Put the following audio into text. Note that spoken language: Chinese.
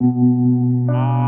啊。